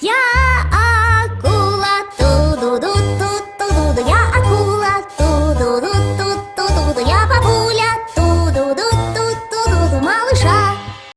Я акула, ту-ду-ду, ту-ду-ду, я акула, ту-ду-ду, ту-ду-ду, я бабуля, ту-ду-ду, ту-ду-ду, малыша.